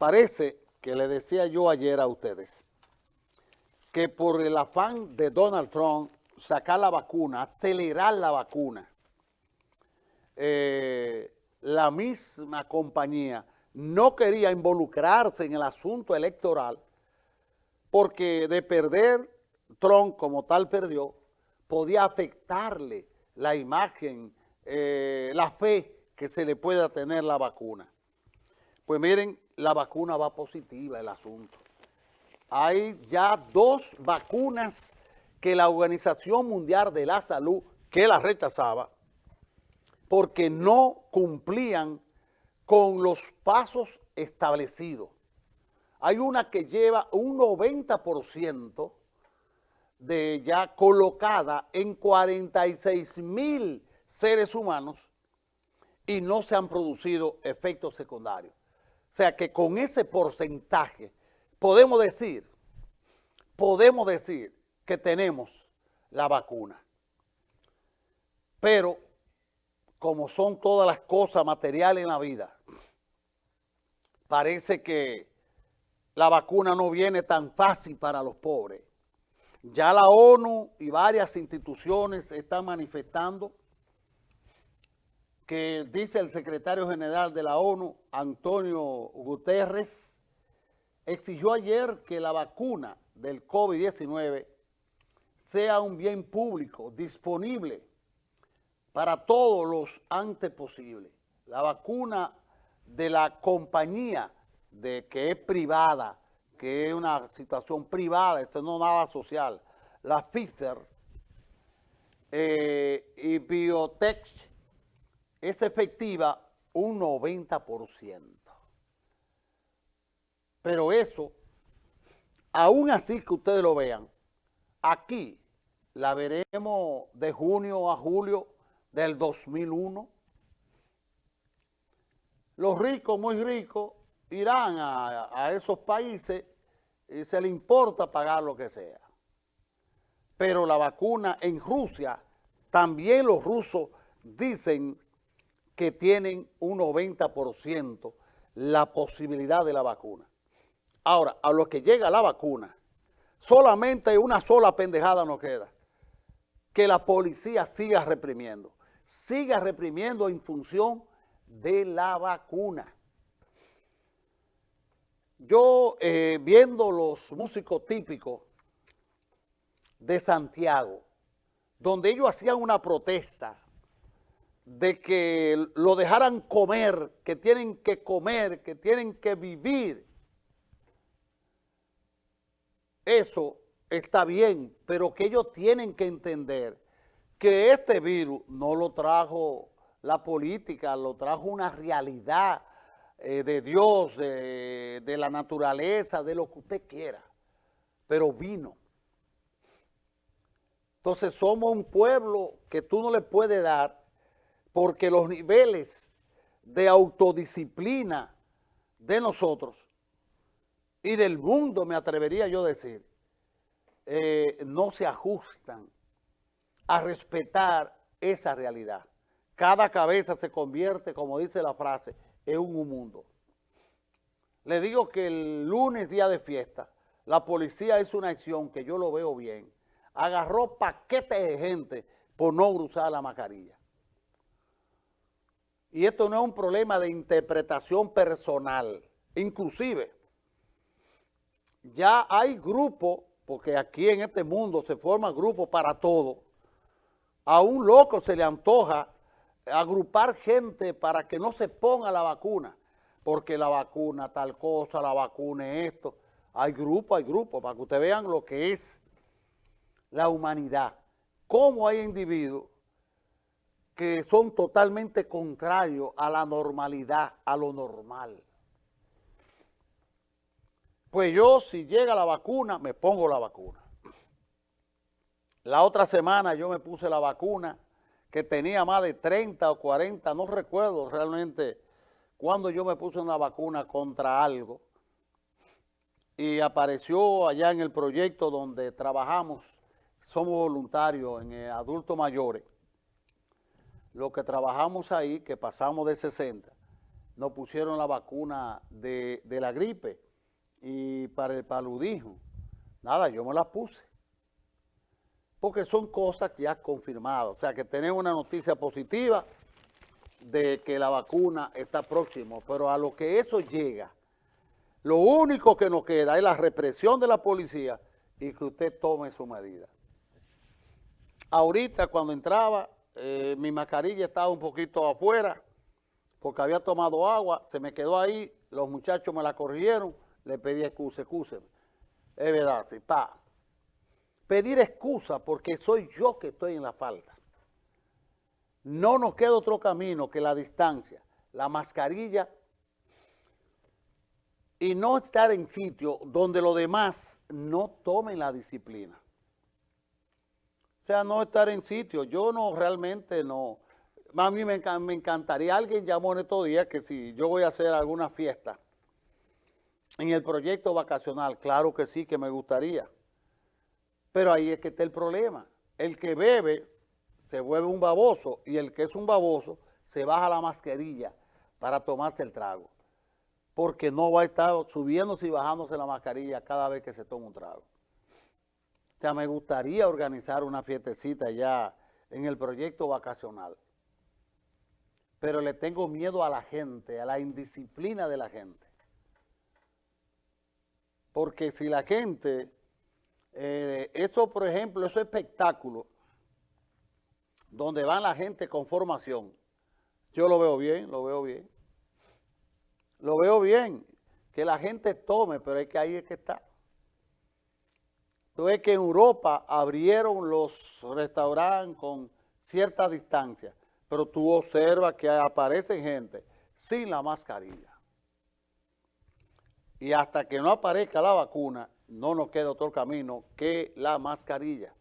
parece que le decía yo ayer a ustedes que por el afán de Donald Trump sacar la vacuna, acelerar la vacuna, eh, la misma compañía no quería involucrarse en el asunto electoral porque de perder Trump como tal perdió, podía afectarle la imagen, eh, la fe que se le pueda tener la vacuna. Pues miren, la vacuna va positiva el asunto. Hay ya dos vacunas que la Organización Mundial de la Salud, que la rechazaba, porque no cumplían con los pasos establecidos. Hay una que lleva un 90% de ya colocada en 46 mil seres humanos y no se han producido efectos secundarios. O sea que con ese porcentaje podemos decir, podemos decir que tenemos la vacuna. Pero como son todas las cosas materiales en la vida, parece que la vacuna no viene tan fácil para los pobres. Ya la ONU y varias instituciones están manifestando que dice el secretario general de la ONU, Antonio Guterres, exigió ayer que la vacuna del COVID-19 sea un bien público, disponible para todos los antes posibles. La vacuna de la compañía de que es privada, que es una situación privada, esto no nada social, la Pfizer eh, y Biotech es efectiva un 90%. Pero eso, aún así que ustedes lo vean, aquí la veremos de junio a julio del 2001. Los ricos, muy ricos, irán a, a esos países y se les importa pagar lo que sea. Pero la vacuna en Rusia, también los rusos dicen que tienen un 90% la posibilidad de la vacuna. Ahora, a lo que llega la vacuna, solamente una sola pendejada nos queda, que la policía siga reprimiendo, siga reprimiendo en función de la vacuna. Yo, eh, viendo los músicos típicos de Santiago, donde ellos hacían una protesta de que lo dejaran comer, que tienen que comer, que tienen que vivir. Eso está bien, pero que ellos tienen que entender que este virus no lo trajo la política, lo trajo una realidad eh, de Dios, de la naturaleza, de lo que usted quiera, pero vino. Entonces somos un pueblo que tú no le puedes dar porque los niveles de autodisciplina de nosotros y del mundo, me atrevería yo a decir, eh, no se ajustan a respetar esa realidad. Cada cabeza se convierte, como dice la frase, en un mundo. Le digo que el lunes, día de fiesta, la policía hizo una acción que yo lo veo bien. Agarró paquetes de gente por no usar la mascarilla. Y esto no es un problema de interpretación personal. Inclusive, ya hay grupos, porque aquí en este mundo se forman grupos para todo. A un loco se le antoja agrupar gente para que no se ponga la vacuna, porque la vacuna tal cosa, la vacuna esto. Hay grupos, hay grupos, para que ustedes vean lo que es la humanidad. Cómo hay individuos que son totalmente contrarios a la normalidad, a lo normal. Pues yo, si llega la vacuna, me pongo la vacuna. La otra semana yo me puse la vacuna que tenía más de 30 o 40, no recuerdo realmente cuando yo me puse una vacuna contra algo. Y apareció allá en el proyecto donde trabajamos, somos voluntarios en adultos mayores, lo que trabajamos ahí, que pasamos de 60, nos pusieron la vacuna de, la gripe y para el paludismo. Nada, yo me la puse. Porque son cosas ya confirmadas. O sea, que tenemos una noticia positiva de que la vacuna está próximo. Pero a lo que eso llega, lo único que nos queda es la represión de la policía y que usted tome su medida. Ahorita cuando entraba, eh, mi mascarilla estaba un poquito afuera porque había tomado agua, se me quedó ahí, los muchachos me la corrigieron, le pedí excusa, excusa. Es verdad, sí, pa. Pedir excusa porque soy yo que estoy en la falta. No nos queda otro camino que la distancia, la mascarilla y no estar en sitio donde los demás no tomen la disciplina. Sea, no estar en sitio. Yo no realmente no. A mí me, encantaría, alguien llamó en estos días que si yo voy a hacer alguna fiesta en el proyecto vacacional, claro que sí, que me gustaría. Pero ahí es que está el problema. El que bebe se vuelve un baboso y el que es un baboso se baja la mascarilla para tomarse el trago porque no va a estar subiéndose y bajándose la mascarilla cada vez que se toma un trago. O sea, me gustaría organizar una fiestecita ya en el proyecto vacacional, pero le tengo miedo a la gente, a la indisciplina de la gente. Porque si la gente, eh, eso por ejemplo, esos espectáculos, donde van la gente con formación, yo lo veo bien, lo veo bien. Lo veo bien, que la gente tome, pero es que ahí es que está. Ves que en Europa abrieron los restaurantes con cierta distancia, pero tú observas que aparece gente sin la mascarilla. Y hasta que no aparezca la vacuna, no nos queda otro camino que la mascarilla.